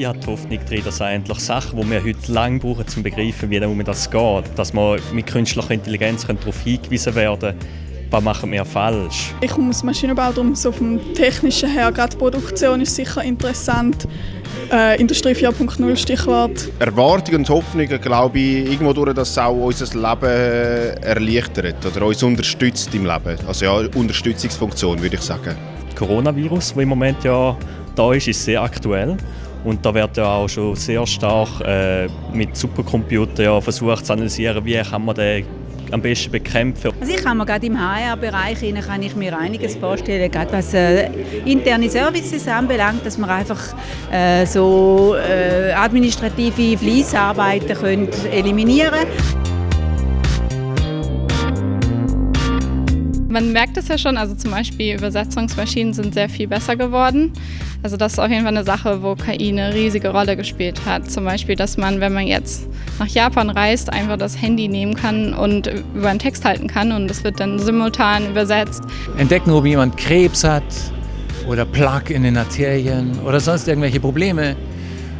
ich habe die Hoffnung drin, dass eigentlich Sachen, die wir heute lange brauchen, um zu begreifen, wie das geht, dass wir mit künstlicher Intelligenz darauf hingewiesen werden können, was machen wir falsch. Ich komme aus Maschinenbau, darum so vom Technischen her, gerade die Produktion ist sicher interessant. Äh, Industrie 4.0 Stichwort. Erwartungen und Hoffnungen, glaube ich, irgendwo durch, dass es auch unser Leben erleichtert oder uns unterstützt im Leben. Also ja, Unterstützungsfunktion würde ich sagen. Das Coronavirus, das im Moment ja da ist, ist sehr aktuell. Und da wird ja auch schon sehr stark äh, mit Supercomputern ja versucht zu analysieren, wie kann man den am besten bekämpfen. Also ich kann mir gerade im HR-Bereich kann ich mir einiges vorstellen, gerade was äh, interne Services anbelangt, dass man einfach äh, so äh, administrative Fließarbeiten eliminieren können. Man merkt es ja schon, also zum Beispiel Übersetzungsmaschinen sind sehr viel besser geworden. Also das ist auf jeden Fall eine Sache, wo KI eine riesige Rolle gespielt hat. Zum Beispiel, dass man, wenn man jetzt nach Japan reist, einfach das Handy nehmen kann und über einen Text halten kann und es wird dann simultan übersetzt. Entdecken, ob jemand Krebs hat oder Plaque in den Arterien oder sonst irgendwelche Probleme.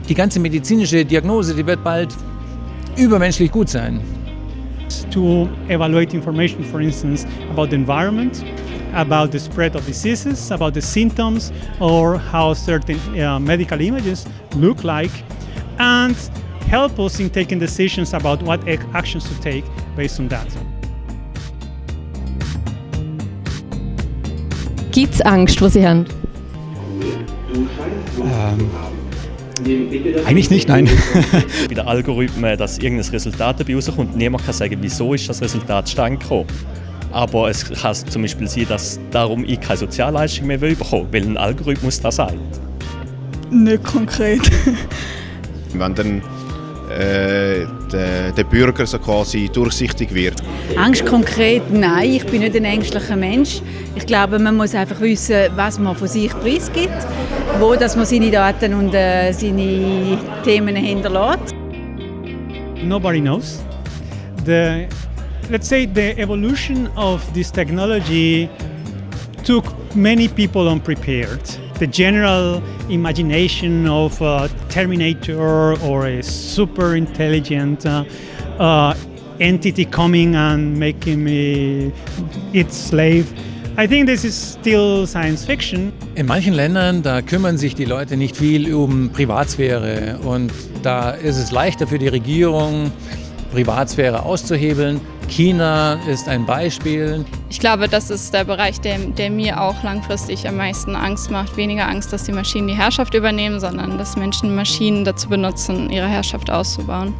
Die ganze medizinische Diagnose, die wird bald übermenschlich gut sein. To evaluate information, for instance, about the environment, about the spread of diseases, about the symptoms, or how certain uh, medical images look like, and help us in taking decisions about what actions to take based on that. Gibt es Angst, wo Sie haben? Ähm, Eigentlich nicht, nein. Bei den Algorithmen, dass irgendein Resultat dabei rauskommt, niemand kann sagen, wieso ist das Resultat zustande gekommen. Aber es kann zum Beispiel sein, dass darum ich keine Sozialleistung mehr bekommen will, weil ein Algorithmus das sagt. Nicht konkret. Wenn dann äh, der, der, Bürger so quasi durchsichtig wird. Angst konkret? Nein, ich bin nicht ein ängstlicher Mensch. Ich glaube, man muss einfach wissen, was man von sich preisgibt, wo dass man seine Daten und äh, seine Themen hinterlässt. Nobody knows. The, let's say the evolution of this technology took many people unprepared. The general imagination of a Terminator or a super intelligent uh, uh, entity coming and making me its slave. I think this is still science fiction. In manchen Ländern, da kümmern sich die Leute nicht viel um Privatsphäre und da ist es leichter für die Regierung, Privatsphäre auszuhebeln. China ist ein Beispiel. Ich glaube, das ist der Bereich, der, der, mir auch langfristig am meisten Angst macht. Weniger Angst, dass die Maschinen die Herrschaft übernehmen, sondern dass Menschen Maschinen dazu benutzen, ihre Herrschaft auszubauen.